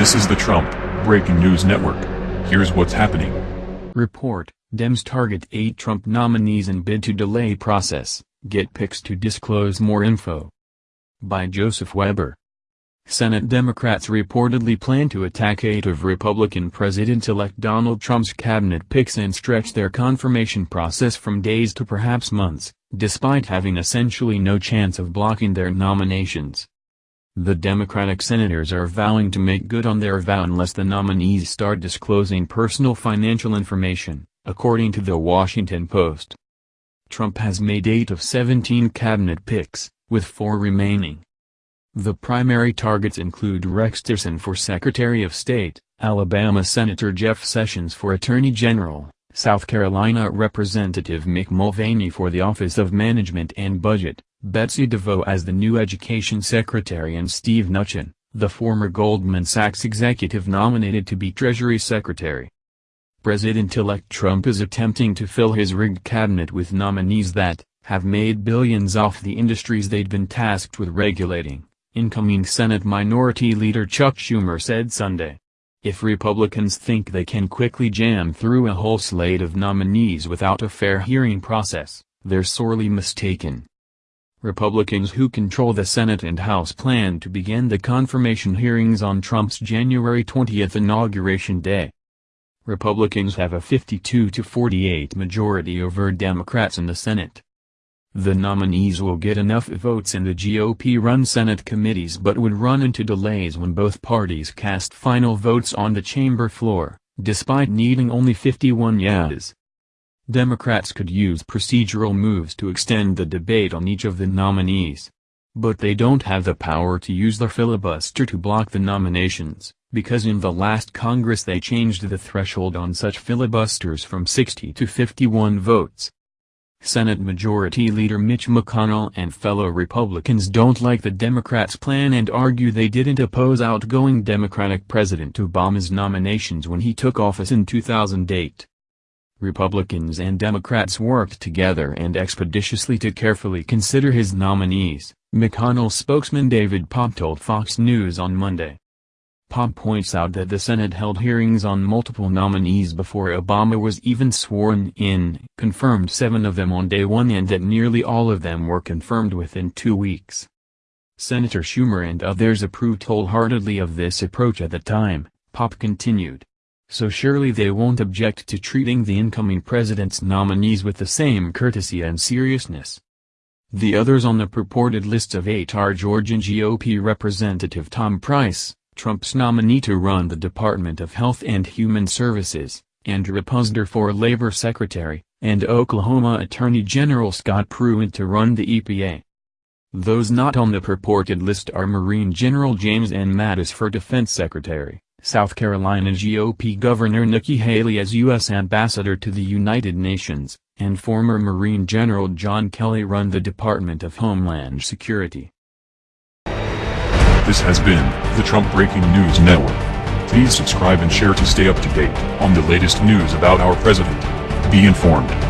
This is the Trump Breaking News Network. Here's what's happening. Report, Dems target eight Trump nominees and bid to delay process, get picks to disclose more info. By Joseph Weber. Senate Democrats reportedly plan to attack eight of Republican President-elect Donald Trump's cabinet picks and stretch their confirmation process from days to perhaps months, despite having essentially no chance of blocking their nominations. The Democratic senators are vowing to make good on their vow unless the nominees start disclosing personal financial information, according to The Washington Post. Trump has made eight of 17 cabinet picks, with four remaining. The primary targets include Rex Tillerson for Secretary of State, Alabama Senator Jeff Sessions for Attorney General, South Carolina Representative Mick Mulvaney for the Office of Management and Budget, Betsy DeVos as the new Education Secretary and Steve Mnuchin, the former Goldman Sachs executive nominated to be Treasury Secretary. President-elect Trump is attempting to fill his rigged cabinet with nominees that, have made billions off the industries they'd been tasked with regulating, incoming Senate Minority Leader Chuck Schumer said Sunday. If Republicans think they can quickly jam through a whole slate of nominees without a fair hearing process, they're sorely mistaken. Republicans who control the Senate and House plan to begin the confirmation hearings on Trump's January 20 inauguration day. Republicans have a 52 to 48 majority over Democrats in the Senate. The nominees will get enough votes in the GOP-run Senate committees but would run into delays when both parties cast final votes on the chamber floor, despite needing only 51 yeas. Democrats could use procedural moves to extend the debate on each of the nominees. But they don't have the power to use their filibuster to block the nominations, because in the last Congress they changed the threshold on such filibusters from 60 to 51 votes. Senate Majority Leader Mitch McConnell and fellow Republicans don't like the Democrats' plan and argue they didn't oppose outgoing Democratic President Obama's nominations when he took office in 2008. Republicans and Democrats worked together and expeditiously to carefully consider his nominees, McConnell spokesman David Popp told Fox News on Monday. Popp points out that the Senate held hearings on multiple nominees before Obama was even sworn in, confirmed seven of them on day one and that nearly all of them were confirmed within two weeks. Senator Schumer and others approved wholeheartedly of this approach at the time, Popp continued so surely they won't object to treating the incoming president's nominees with the same courtesy and seriousness. The others on the purported list of eight are Georgian GOP Representative Tom Price, Trump's nominee to run the Department of Health and Human Services, Andrew Puzder for Labor Secretary, and Oklahoma Attorney General Scott Pruitt to run the EPA. Those not on the purported list are Marine General James N. Mattis for Defense Secretary, South Carolina GOP Governor Nikki Haley as U.S. Ambassador to the United Nations, and former Marine General John Kelly run the Department of Homeland Security. This has been the Trump Breaking News Network. Please subscribe and share to stay up to date on the latest news about our president. Be informed.